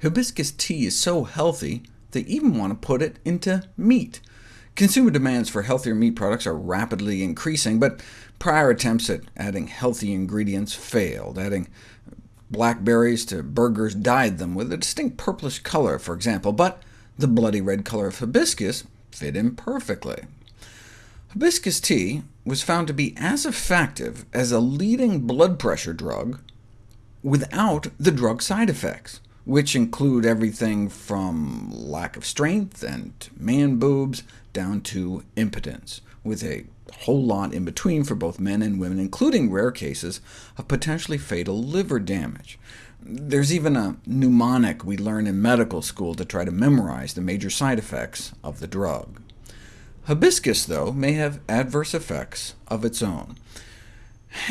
Hibiscus tea is so healthy, they even want to put it into meat. Consumer demands for healthier meat products are rapidly increasing, but prior attempts at adding healthy ingredients failed. Adding blackberries to burgers dyed them with a distinct purplish color, for example, but the bloody red color of hibiscus fit in perfectly. Hibiscus tea was found to be as effective as a leading blood pressure drug without the drug side effects which include everything from lack of strength and man boobs down to impotence, with a whole lot in between for both men and women, including rare cases of potentially fatal liver damage. There's even a mnemonic we learn in medical school to try to memorize the major side effects of the drug. Hibiscus, though, may have adverse effects of its own.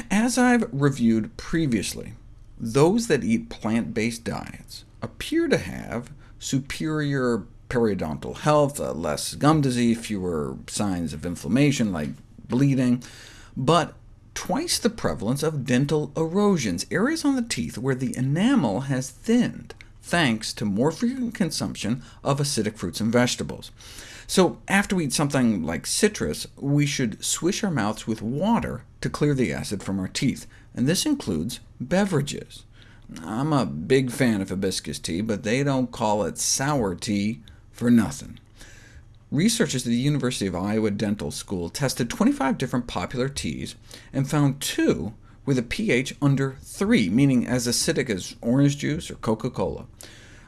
As I've reviewed previously, those that eat plant-based diets appear to have superior periodontal health, uh, less gum disease, fewer signs of inflammation like bleeding, but twice the prevalence of dental erosions, areas on the teeth where the enamel has thinned, thanks to more frequent consumption of acidic fruits and vegetables. So after we eat something like citrus, we should swish our mouths with water to clear the acid from our teeth, and this includes beverages. I'm a big fan of hibiscus tea, but they don't call it sour tea for nothing. Researchers at the University of Iowa Dental School tested 25 different popular teas, and found two with a pH under 3, meaning as acidic as orange juice or Coca-Cola,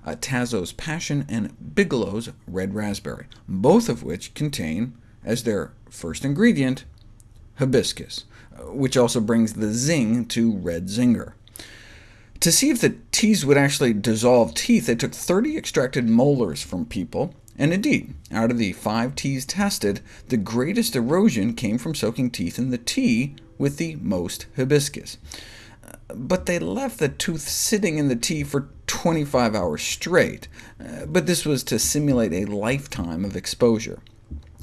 uh, Tazo's Passion and Bigelow's Red Raspberry, both of which contain, as their first ingredient, hibiscus, uh, which also brings the zing to Red Zinger. To see if the teas would actually dissolve teeth, they took 30 extracted molars from people, and indeed, out of the five teas tested, the greatest erosion came from soaking teeth in the tea with the most hibiscus. But they left the tooth sitting in the tea for 25 hours straight, uh, but this was to simulate a lifetime of exposure.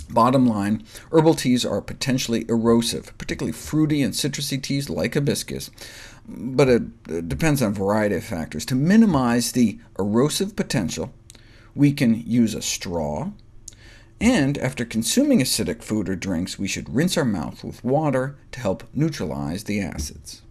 Bottom line, herbal teas are potentially erosive, particularly fruity and citrusy teas like hibiscus, but it depends on a variety of factors. To minimize the erosive potential, we can use a straw, and after consuming acidic food or drinks, we should rinse our mouth with water to help neutralize the acids.